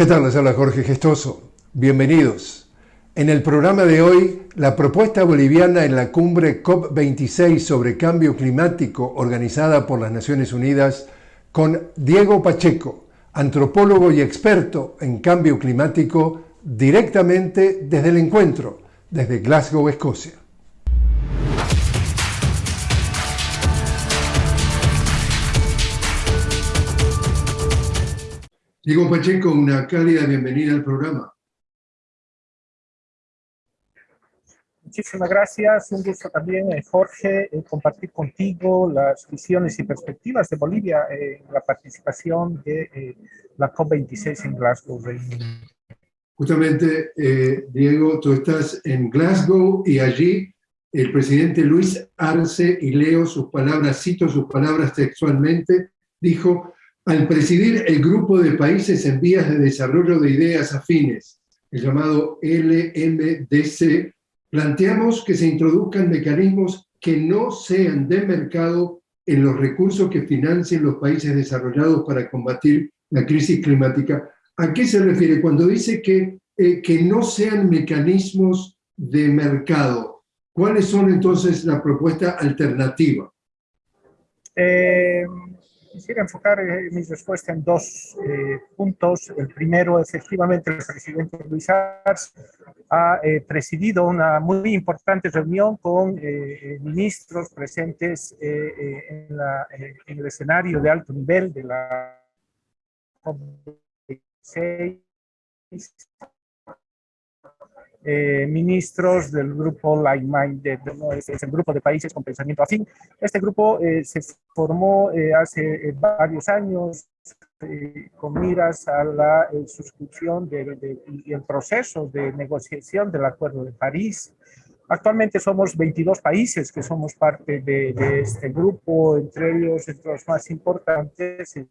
¿Qué tal? Les habla Jorge Gestoso. Bienvenidos. En el programa de hoy, la propuesta boliviana en la cumbre COP26 sobre cambio climático organizada por las Naciones Unidas con Diego Pacheco, antropólogo y experto en cambio climático, directamente desde el encuentro, desde Glasgow, Escocia. Diego Pacheco, una cálida bienvenida al programa. Muchísimas gracias, un gusto también, eh, Jorge, eh, compartir contigo las visiones y perspectivas de Bolivia en la participación de eh, la COP26 en Glasgow, Justamente, Diego, tú estás en Glasgow y allí el presidente Luis Arce, y leo sus palabras, cito sus palabras textualmente, dijo, al presidir el grupo de países en vías de desarrollo de ideas afines, el llamado LMDC, planteamos que se introduzcan mecanismos que no sean de mercado en los recursos que financien los países desarrollados para combatir la crisis climática. ¿A qué se refiere cuando dice que, eh, que no sean mecanismos de mercado? ¿Cuáles son entonces la propuesta alternativa? Eh, Quisiera enfocar eh, mi respuesta en dos eh, puntos. El primero, efectivamente, el presidente Luis Arce ha eh, presidido una muy importante reunión con ministros presentes en, en, el escenario de alto nivel de la COP26 eh, ministros del grupo Like Minded, es, el grupo de países con pensamiento afín. Este grupo eh, se formó eh, hace varios años con miras a la suscripción y el proceso de negociación del Acuerdo de París. Actualmente somos 22 países que somos parte de, de este grupo, entre ellos, entre los más importantes, en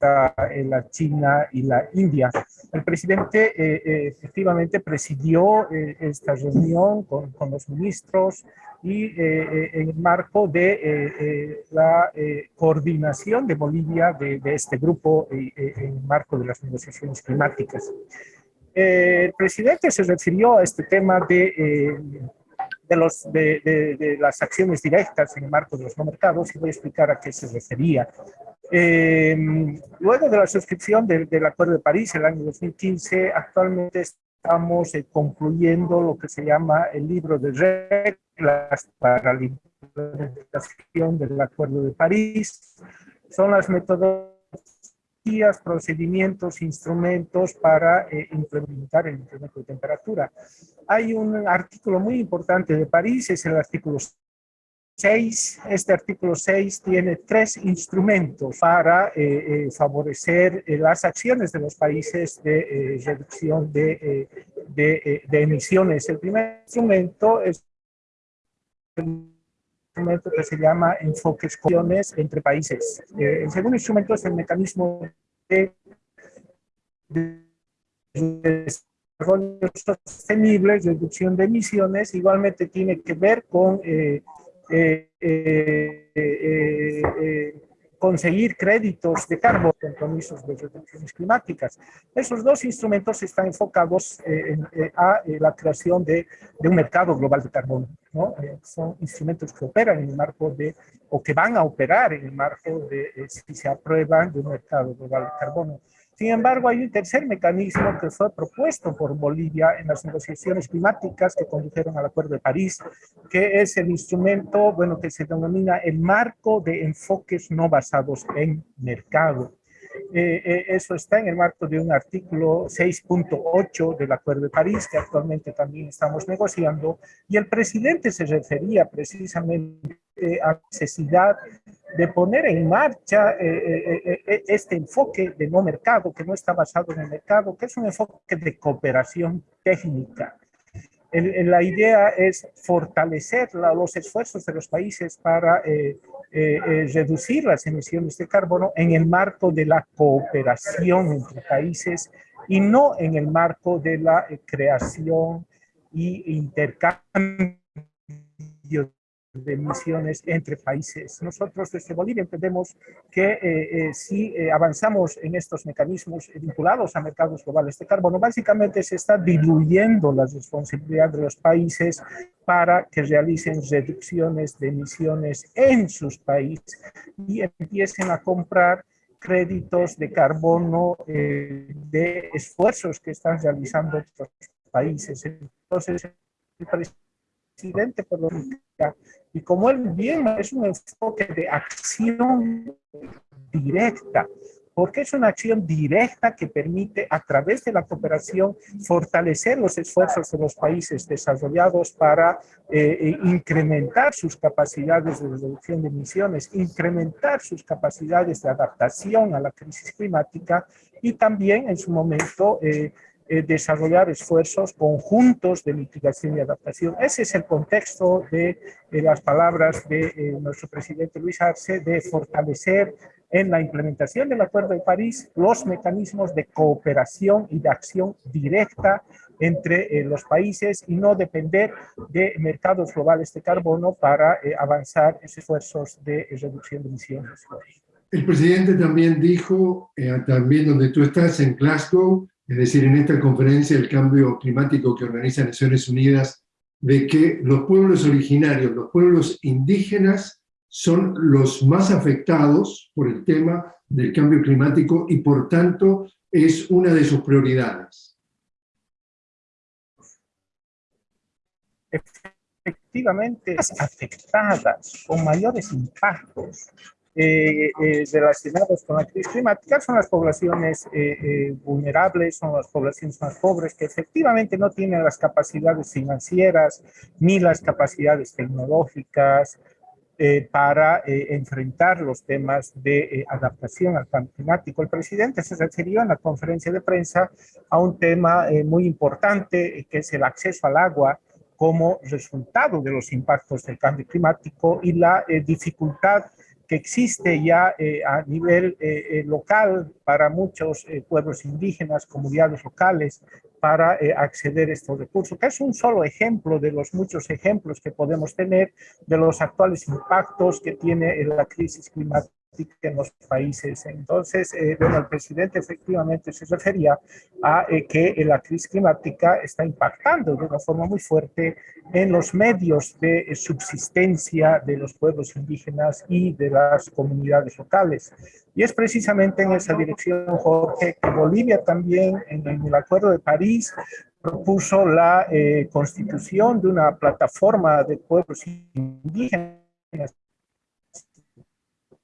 la China y la India. El presidente eh, eh, efectivamente presidió eh, esta reunión con, con, los ministros y en el marco de la coordinación de Bolivia de, de este grupo en el marco de las negociaciones climáticas. el presidente se refirió a este tema de de, los, de, de, las acciones directas en el marco de los no mercados y voy a explicar a qué se refería. Eh, luego de la suscripción del, del, Acuerdo de París el año 2015, actualmente estamos eh, concluyendo lo que se llama el libro de reglas para la implementación del Acuerdo de París. Son las metodologías procedimientos, instrumentos para eh, implementar el incremento de temperatura. Hay un artículo muy importante de París, es el artículo 6. Este artículo 6 tiene tres instrumentos para eh, eh, favorecer las acciones de los países de reducción de, de, de, emisiones. El primer instrumento es instrumento que se llama enfoques entre países. Eh, el segundo instrumento es el mecanismo de, desarrollo sostenible, reducción de emisiones, igualmente tiene que ver con eh, eh, conseguir créditos de carbono, compromisos de reducciones climáticas. Esos dos instrumentos están enfocados eh, eh, a eh, la creación de, de, un mercado global de carbono. ¿no? son instrumentos que operan en el marco de, o que van a operar en el marco de, si se aprueban, de un mercado global de carbono. Sin embargo, hay un tercer mecanismo que fue propuesto por Bolivia en las negociaciones climáticas que condujeron al Acuerdo de París, que es el instrumento, bueno, que se denomina el marco de enfoques no basados en mercado. Eh, eh, eso está en el marco de un artículo 6.8 del Acuerdo de París, que actualmente también estamos negociando, y el presidente se refería precisamente a la necesidad de poner en marcha eh, eh, eh, este enfoque de no mercado, que no está basado en el mercado, que es un enfoque de cooperación técnica. la idea es fortalecer los esfuerzos de los países para reducir las emisiones de carbono en el marco de la cooperación entre países y no en el marco de la creación y intercambio de emisiones entre países. Nosotros desde Bolivia entendemos que eh, eh, si eh, avanzamos en estos mecanismos vinculados a mercados globales de carbono, básicamente se está diluyendo la responsabilidad de los países para que realicen reducciones de emisiones en sus países y empiecen a comprar créditos de carbono de esfuerzos que están realizando otros países. Entonces, el presidente lo y como él bien es un enfoque de acción directa, porque es una acción directa que permite a través de la cooperación fortalecer los esfuerzos de los países desarrollados para eh, eh, incrementar sus capacidades de reducción de emisiones, incrementar sus capacidades de adaptación a la crisis climática y también en su momento eh, eh, desarrollar esfuerzos conjuntos de mitigación y adaptación. Ese es el contexto de, las palabras de eh, nuestro presidente Luis Arce de fortalecer en la implementación del Acuerdo de París los mecanismos de cooperación y de acción directa entre eh, los países y no depender de mercados globales de carbono para avanzar esos esfuerzos de reducción de emisiones. El presidente también dijo, también donde tú estás, en Glasgow, es decir, en esta conferencia del cambio climático que organiza Naciones Unidas, de que los pueblos originarios, los pueblos indígenas, son los más afectados por el tema del cambio climático y por tanto es una de sus prioridades. Efectivamente, afectadas con mayores impactos eh, eh, relacionados con la crisis climática son las poblaciones eh, eh, vulnerables, son las poblaciones más pobres que efectivamente no tienen las capacidades financieras ni las capacidades tecnológicas para enfrentar los temas de adaptación al cambio climático. El presidente se refirió en la conferencia de prensa a un tema muy importante que es el acceso al agua como resultado de los impactos del cambio climático y la dificultad que existe ya eh, a nivel eh, eh, local para muchos pueblos indígenas, comunidades locales, para acceder a estos recursos, que es un solo ejemplo de los muchos ejemplos que podemos tener de los actuales impactos que tiene la crisis climática en los países. Entonces, eh, bueno, el presidente efectivamente se refería a eh, que la crisis climática está impactando de una forma muy fuerte en los medios de subsistencia de los pueblos indígenas y de las comunidades locales. Y es precisamente en esa dirección, Jorge, que Bolivia también, en, el Acuerdo de París, propuso la eh, constitución de una plataforma de pueblos indígenas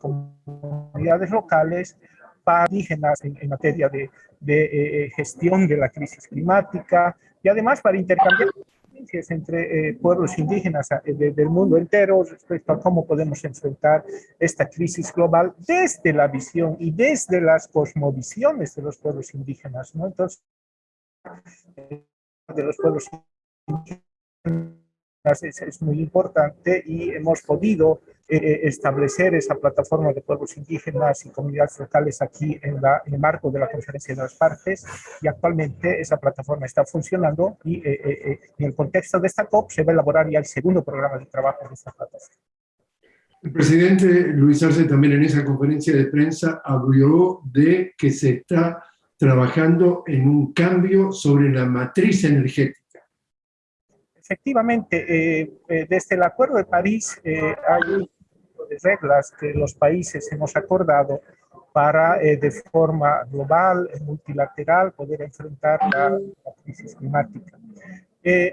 comunidades locales para indígenas en, materia de, de eh, gestión de la crisis climática y además para intercambiar experiencias entre eh, pueblos indígenas eh, del mundo entero respecto a cómo podemos enfrentar esta crisis global desde la visión y desde las cosmovisiones de los pueblos indígenas. ¿no? Entonces, de los pueblos indígenas es, muy importante y hemos podido eh, eh, establecer esa plataforma de pueblos indígenas y comunidades locales aquí en, la, en, el marco de la conferencia de las partes y actualmente esa plataforma está funcionando y eh, en el contexto de esta COP se va a elaborar ya el segundo programa de trabajo de esta plataforma. El presidente Luis Arce también en esa conferencia de prensa habló de que se está trabajando en un cambio sobre la matriz energética efectivamente, eh, eh, desde el Acuerdo de París eh, hay un de reglas que los países hemos acordado para de forma global, multilateral, poder enfrentar la, crisis climática.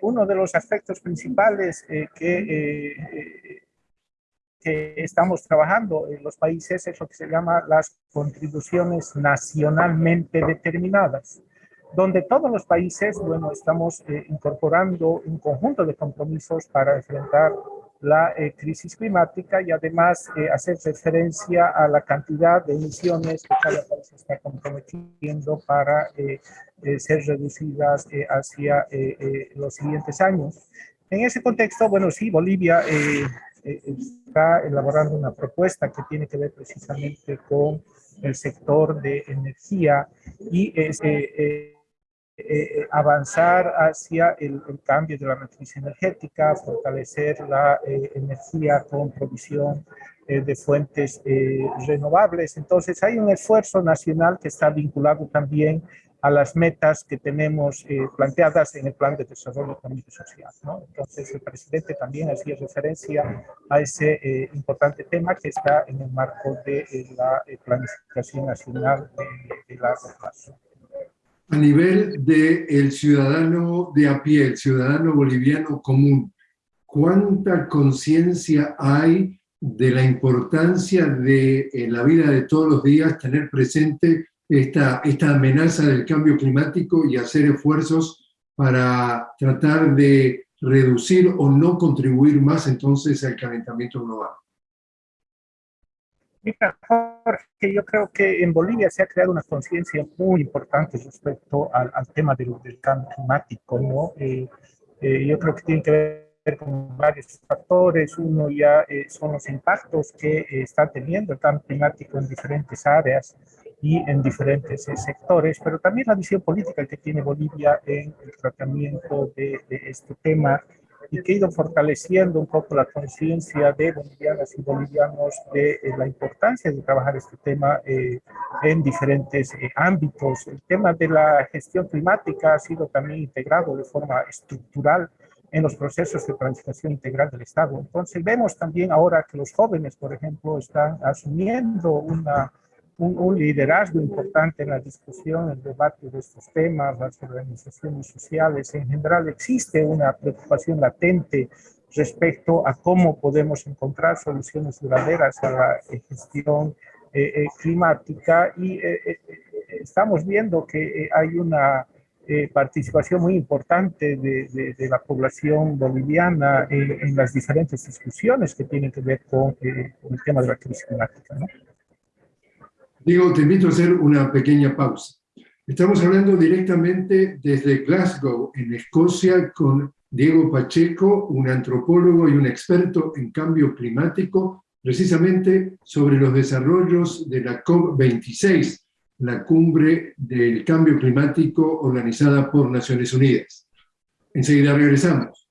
uno de los aspectos principales que estamos trabajando en los países es lo que se llama las contribuciones nacionalmente determinadas donde todos los países, bueno, estamos eh, incorporando un conjunto de compromisos para enfrentar la eh, crisis climática y además eh, hacer referencia a la cantidad de emisiones que cada país está comprometiendo para ser reducidas hacia los siguientes años. En ese contexto, bueno, sí, Bolivia está elaborando una propuesta que tiene que ver precisamente con el sector de energía y eh, avanzar hacia el, cambio de la matriz energética, fortalecer la energía con provisión de fuentes renovables. Entonces hay un esfuerzo nacional que está vinculado también a las metas que tenemos eh, planteadas en el Plan de Desarrollo Económico y Social. ¿no? Entonces, el presidente también hacía referencia a ese eh, importante tema que está en el marco de eh, la planificación nacional de, de largo plazo. A nivel del el ciudadano de a pie, el ciudadano boliviano común, ¿cuánta conciencia hay de la importancia de en la vida de todos los días tener presente esta, esta amenaza del cambio climático y hacer esfuerzos para tratar de reducir o no contribuir más entonces al calentamiento global. Mira, Jorge, yo creo que en Bolivia se ha creado una conciencia muy importante respecto al, tema del, cambio climático, ¿no? Eh, eh, yo creo que tiene que ver con varios factores. Uno ya eh, son los impactos que está teniendo el cambio climático en diferentes áreas y en diferentes eh, sectores, pero también la visión política que tiene Bolivia en el tratamiento de, este tema y que ha ido fortaleciendo un poco la conciencia de bolivianas y bolivianos de eh, la importancia de trabajar este tema eh, en diferentes ámbitos. El tema de la gestión climática ha sido también integrado de forma estructural en los procesos de planificación integral del Estado. Entonces vemos también ahora que los jóvenes, por ejemplo, están asumiendo una un, liderazgo importante en la discusión, el debate de estos temas, las organizaciones sociales. En general existe una preocupación latente respecto a cómo podemos encontrar soluciones duraderas a la gestión eh, eh, climática y eh, estamos viendo que hay una participación muy importante de, la población boliviana en, las diferentes discusiones que tienen que ver con, el tema de la crisis climática. Diego, te invito a hacer una pequeña pausa. Estamos hablando directamente desde Glasgow, en Escocia, con Diego Pacheco, un antropólogo y un experto en cambio climático, precisamente sobre los desarrollos de la COP26, la cumbre del cambio climático organizada por Naciones Unidas. Enseguida regresamos.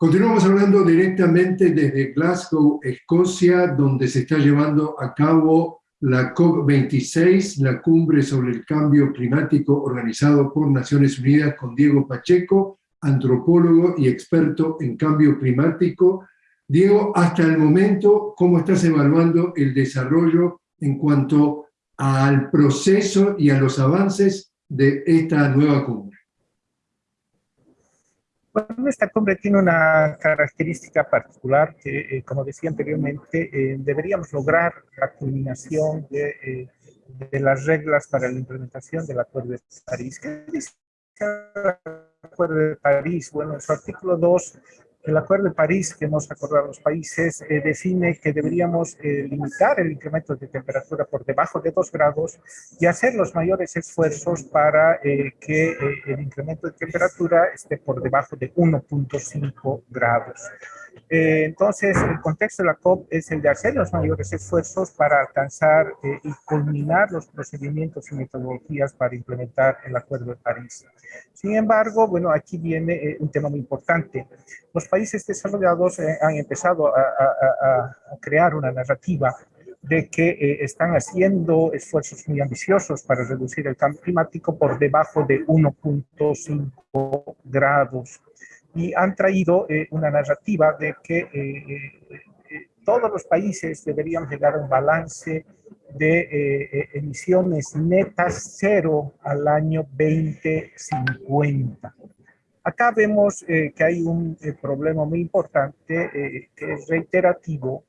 Continuamos hablando directamente desde Glasgow, Escocia, donde se está llevando a cabo la COP26, la cumbre sobre el cambio climático organizado por Naciones Unidas con Diego Pacheco, antropólogo y experto en cambio climático. Diego, hasta el momento, ¿cómo estás evaluando el desarrollo en cuanto al proceso y a los avances de esta nueva cumbre? Bueno, esta cumbre tiene una característica particular que, eh, como decía anteriormente, eh, deberíamos lograr la culminación de, eh, de, las reglas para la implementación del Acuerdo de París. ¿Qué dice el Acuerdo de París? Bueno, en su artículo 2 el Acuerdo de París que hemos acordado los países eh, define que deberíamos eh, limitar el incremento de temperatura por debajo de 2 grados y hacer los mayores esfuerzos para eh, que el incremento de temperatura esté por debajo de 1.5 grados. Eh, entonces, el contexto de la COP es el de hacer los mayores esfuerzos para alcanzar eh, y culminar los procedimientos y metodologías para implementar el Acuerdo de París. Sin embargo, bueno, aquí viene eh, un tema muy importante. Los países desarrollados han empezado a, a, crear una narrativa de que están haciendo esfuerzos muy ambiciosos para reducir el cambio climático por debajo de 1.5 grados y han traído eh, una narrativa de que eh, eh, todos los países deberían llegar a un balance de emisiones netas cero al año 2050. Acá vemos que hay un problema muy importante que es reiterativo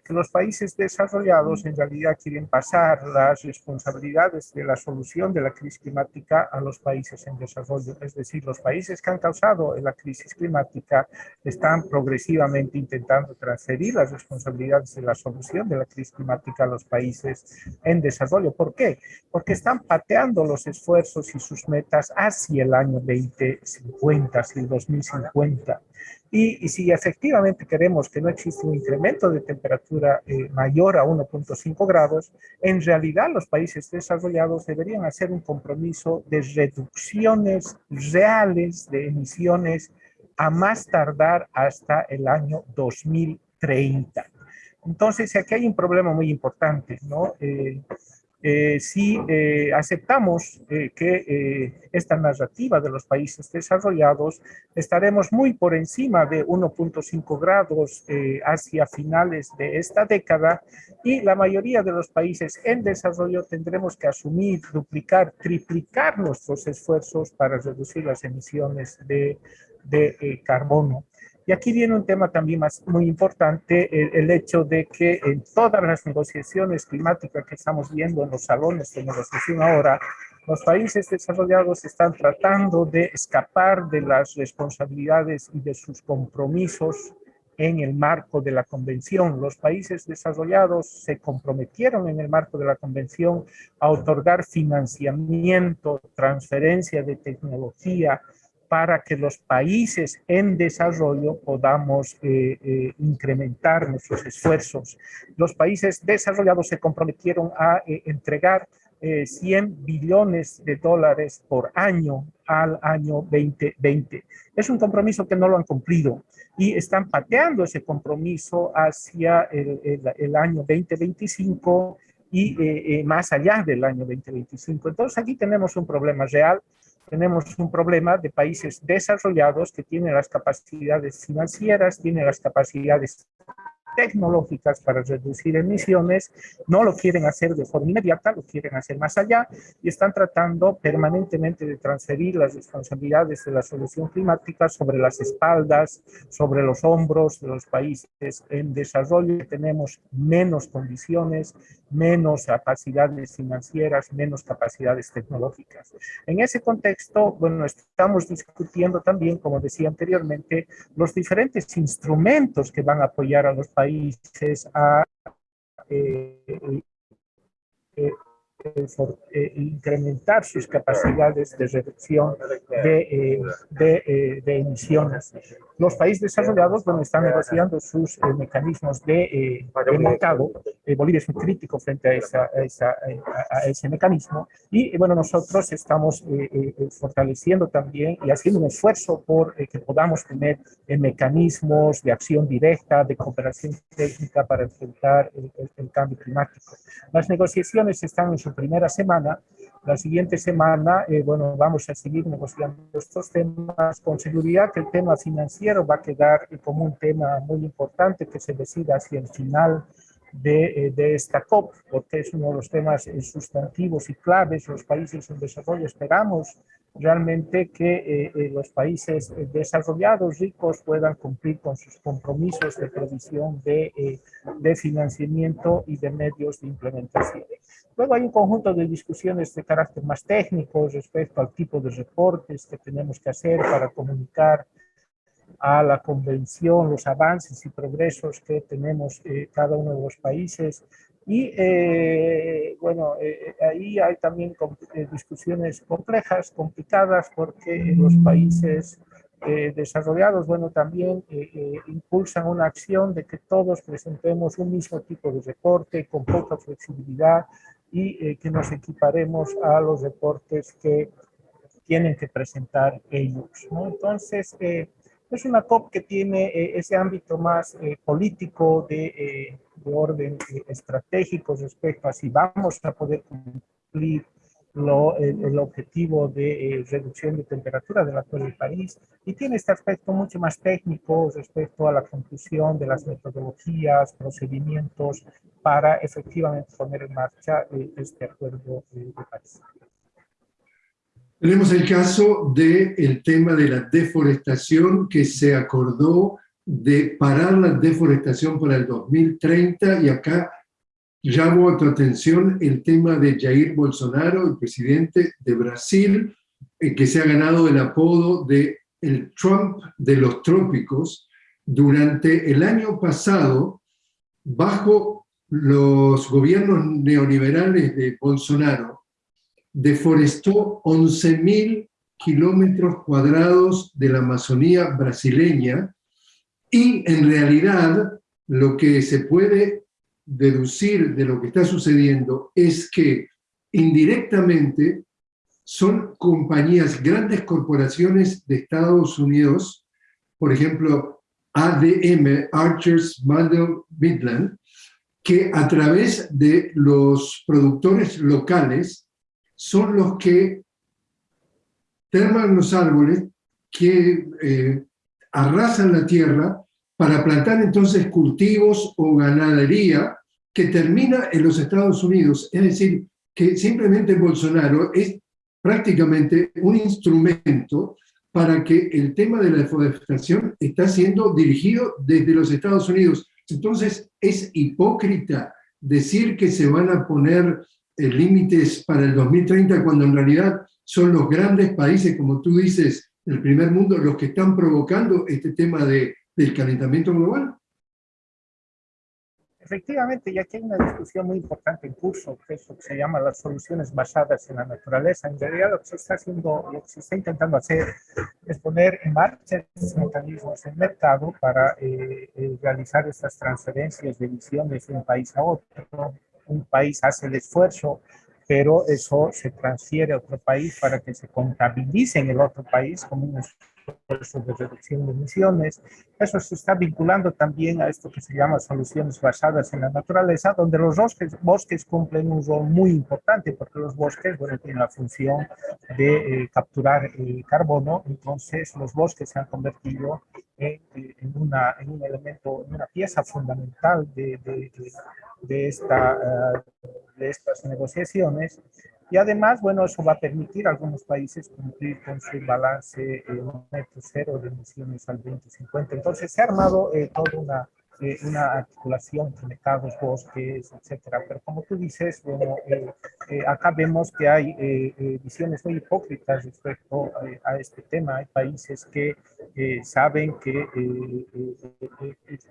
que los países desarrollados en realidad quieren pasar las responsabilidades de la solución de la crisis climática a los países en desarrollo. Es decir, los países que han causado la crisis climática están progresivamente intentando transferir las responsabilidades de la solución de la crisis climática a los países en desarrollo. ¿Por qué? Porque están pateando los esfuerzos y sus metas hacia el año 2050, hacia el 2050. Y, si efectivamente queremos que no exista un incremento de temperatura eh, mayor a 1.5 grados, en realidad los países desarrollados deberían hacer un compromiso de reducciones reales de emisiones a más tardar hasta el año 2030. Entonces, aquí hay un problema muy importante, ¿no? Eh, eh, si eh, aceptamos eh, que esta narrativa de los países desarrollados, estaremos muy por encima de 1.5 grados hacia finales de esta década y la mayoría de los países en desarrollo tendremos que asumir, duplicar, triplicar nuestros esfuerzos para reducir las emisiones de, de carbono. Y aquí viene un tema también más muy importante, el, hecho de que en todas las negociaciones climáticas que estamos viendo en los salones de negociación ahora, los países desarrollados están tratando de escapar de las responsabilidades y de sus compromisos en el marco de la convención. Los países desarrollados se comprometieron en el marco de la convención a otorgar financiamiento, transferencia de tecnología, para que los países en desarrollo podamos eh, eh, incrementar nuestros esfuerzos. Los países desarrollados se comprometieron a eh, entregar 100 billones de dólares por año al año 2020. Es un compromiso que no lo han cumplido y están pateando ese compromiso hacia el, el año 2025 y más allá del año 2025. Entonces aquí tenemos un problema real tenemos un problema de países desarrollados que tienen las capacidades financieras, tienen las capacidades tecnológicas para reducir emisiones, no lo quieren hacer de forma inmediata, lo quieren hacer más allá y están tratando permanentemente de transferir las responsabilidades de la solución climática sobre las espaldas, sobre los hombros de los países en desarrollo. Tenemos menos condiciones, menos capacidades financieras, menos capacidades tecnológicas. En ese contexto, bueno, estamos discutiendo también, como decía anteriormente, los diferentes instrumentos que van a apoyar a los países a eh, eh, eh, incrementar sus capacidades de reducción de, de, de emisiones. Los países desarrollados bueno, están negociando sus eh, mecanismos de, eh, mercado. Eh, Bolivia es un crítico frente a, esa, a, ese mecanismo. Y bueno, nosotros estamos fortaleciendo también y haciendo un esfuerzo por que podamos tener mecanismos de acción directa, de cooperación técnica para enfrentar el cambio climático. Las negociaciones están en su primera semana la siguiente semana, eh, bueno, vamos a seguir negociando estos temas. Con seguridad que el tema financiero va a quedar como un tema muy importante que se decida hacia el final de, eh, de, esta COP, porque es uno de los temas sustantivos y claves. Los países en desarrollo esperamos realmente que los países desarrollados, ricos, puedan cumplir con sus compromisos de provisión de, de financiamiento y de medios de implementación. Luego hay un conjunto de discusiones de carácter más técnico respecto al tipo de reportes que tenemos que hacer para comunicar a la convención los avances y progresos que tenemos eh, cada uno de los países. Y eh, bueno, eh, ahí hay también discusiones complejas, complicadas, porque los países desarrollados, bueno, también impulsan una acción de que todos presentemos un mismo tipo de reporte con poca flexibilidad y eh, que nos equiparemos a los deportes que tienen que presentar ellos. ¿no? Entonces, eh, es una COP que tiene eh, ese ámbito más político de, de orden estratégico respecto a si vamos a poder cumplir el, objetivo de eh, reducción de temperatura del actual país y tiene este aspecto mucho más técnico respecto a la conclusión de las metodologías, procedimientos para efectivamente poner en marcha eh, este acuerdo de París. Tenemos el caso del tema de la deforestación que se acordó de parar la deforestación para el 2030 y acá llamo a tu atención el tema de Jair Bolsonaro, el presidente de Brasil, eh, que se ha ganado el apodo de el Trump de los trópicos. Durante el año pasado, bajo los gobiernos neoliberales de Bolsonaro, deforestó 11.000 kilómetros cuadrados de la Amazonía brasileña y en realidad lo que se puede deducir de lo que está sucediendo es que indirectamente son compañías, grandes corporaciones de Estados Unidos, por ejemplo, ADM, Archers Midland, que a través de los productores locales son los que terman los árboles, que eh, arrasan la tierra para plantar entonces cultivos o ganadería que termina en los Estados Unidos. Es decir, que simplemente Bolsonaro es prácticamente un instrumento para que el tema de la deforestación está siendo dirigido desde los Estados Unidos. Entonces, es hipócrita decir que se van a poner límites para el 2030 cuando en realidad son los grandes países, como tú dices, del primer mundo, los que están provocando este tema de del calentamiento global. Efectivamente, ya que hay una discusión muy importante en curso, que es lo que se llama las soluciones basadas en la naturaleza. En realidad lo que se está haciendo, lo que se está intentando hacer es poner en marcha estos mecanismos en mercado para eh, eh, realizar estas transferencias de emisiones de un país a otro. Un país hace el esfuerzo pero eso se transfiere a otro país para que se contabilice en el otro país como un de reducción de emisiones. Eso se está vinculando también a esto que se llama soluciones basadas en la naturaleza, donde los bosques, bosques cumplen un rol muy importante, porque los bosques bueno, tienen la función de eh, capturar carbono, entonces los bosques se han convertido en, eh, en, una, en un elemento, en una pieza fundamental de, de, de, esta, uh, de estas negociaciones y además, bueno, eso va a permitir a algunos países cumplir con su balance eh, cero de emisiones al 2050. Entonces se ha armado eh, toda una eh, una articulación entre mercados, bosques, etcétera. Pero como tú dices, bueno, eh, eh, acá vemos que hay visiones muy hipócritas respecto a este tema. Hay países que saben que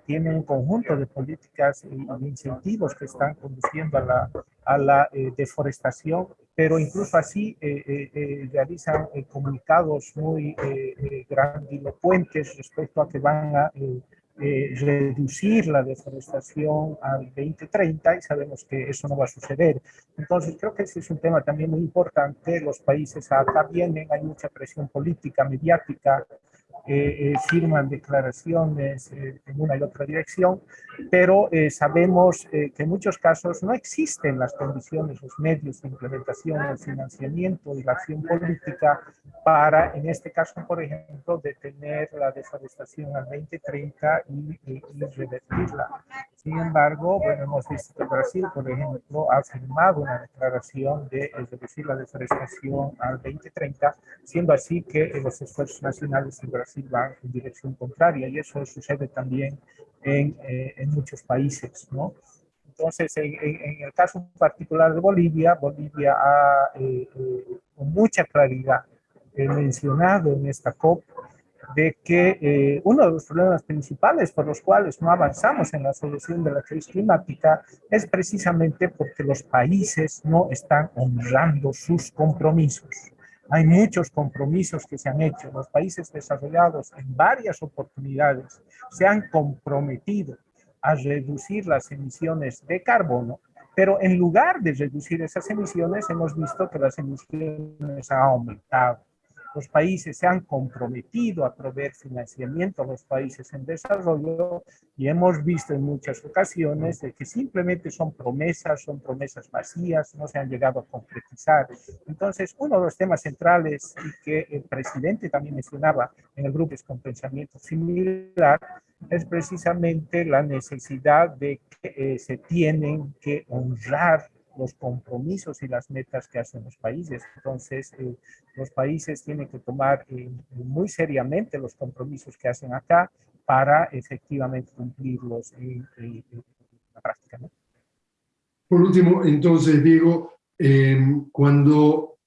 tienen un conjunto de políticas y incentivos que están conduciendo a la, a la deforestación, pero incluso así realizan comunicados muy grandilocuentes respecto a que van a eh, reducir la deforestación al 2030 y sabemos que eso no va a suceder. Entonces creo que ese es un tema también muy importante. Los países acá vienen, hay mucha presión política, mediática, eh, eh, firman declaraciones eh, en una y otra dirección, pero sabemos que en muchos casos no existen las condiciones, los medios de implementación, el financiamiento y la acción política para, en este caso, por ejemplo, detener la deforestación al 2030 y, y, y revertirla. Sin embargo, bueno, hemos visto que Brasil, por ejemplo, ha firmado una declaración de reducir la deforestación al 2030, siendo así que los esfuerzos nacionales en Brasil van en dirección contraria y eso sucede también en, eh, en muchos países, ¿no? Entonces, en, en, el caso particular de Bolivia, Bolivia ha eh, eh, con mucha claridad mencionado en esta COP de que eh, uno de los problemas principales por los cuales no avanzamos en la solución de la crisis climática es precisamente porque los países no están honrando sus compromisos. Hay muchos compromisos que se han hecho. Los países desarrollados en varias oportunidades se han comprometido a reducir las emisiones de carbono, pero en lugar de reducir esas emisiones, hemos visto que las emisiones han aumentado los países se han comprometido a proveer financiamiento a los países en desarrollo y hemos visto en muchas ocasiones de que simplemente son promesas, son promesas vacías, no se han llegado a concretizar. Entonces, uno de los temas centrales y que el presidente también mencionaba en el grupo es con pensamiento similar es precisamente la necesidad de que eh, se tienen que honrar los compromisos y las metas que hacen los países. Entonces, eh, los países tienen que tomar eh, muy seriamente los compromisos que hacen acá para efectivamente cumplirlos en, la práctica. Por último, entonces, Diego, em, cuando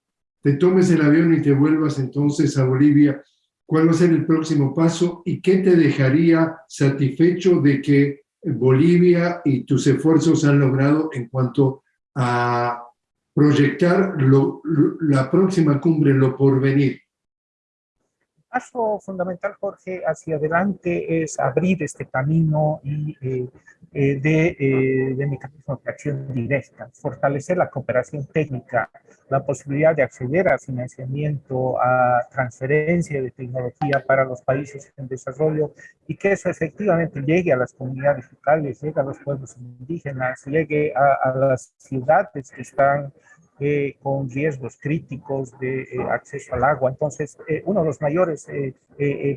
te tomes el avión y te vuelvas entonces a Bolivia, ¿cuál va a ser el próximo paso y qué te dejaría satisfecho de que Bolivia y tus esfuerzos han logrado en cuanto a proyectar la próxima cumbre, lo por venir? Paso fundamental, Jorge, hacia adelante es abrir este camino y, eh, eh, de, eh, de mecanismos de acción directa, fortalecer la cooperación técnica, la posibilidad de acceder a financiamiento, a transferencia de tecnología para los países en desarrollo y que eso efectivamente llegue a las comunidades locales, llegue a los pueblos indígenas, llegue a, a las ciudades que están eh, con riesgos críticos de eh, acceso al agua. Entonces, eh, uno de los mayores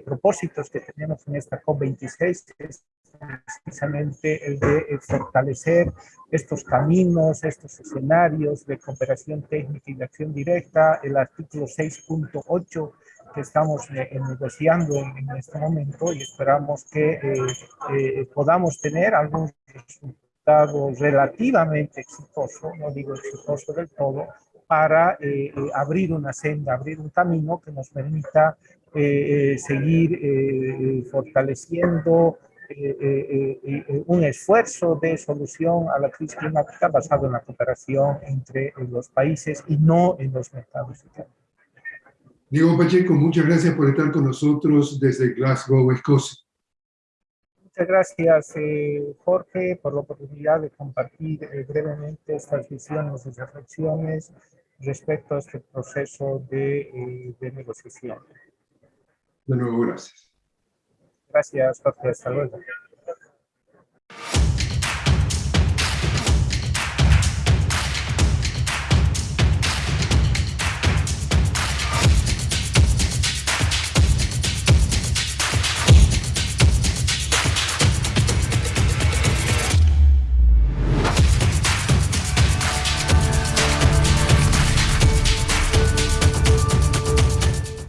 propósitos que tenemos en esta COP26 es precisamente el de fortalecer estos caminos, estos escenarios de cooperación técnica y de acción directa, el artículo 6.8 que estamos negociando en, este momento y esperamos que podamos tener algún relativamente exitoso, no digo exitoso del todo, para eh, eh, abrir una senda, abrir un camino que nos permita eh, seguir fortaleciendo un esfuerzo de solución a la crisis climática basado en la cooperación entre los países y no en los mercados Diego Pacheco, muchas gracias por estar con nosotros desde Glasgow, Escocia. Muchas gracias, eh, Jorge, por la oportunidad de compartir eh, brevemente estas visiones y reflexiones respecto a este proceso de, eh, de negociación. De nuevo, gracias. Gracias, Jorge. Hasta luego.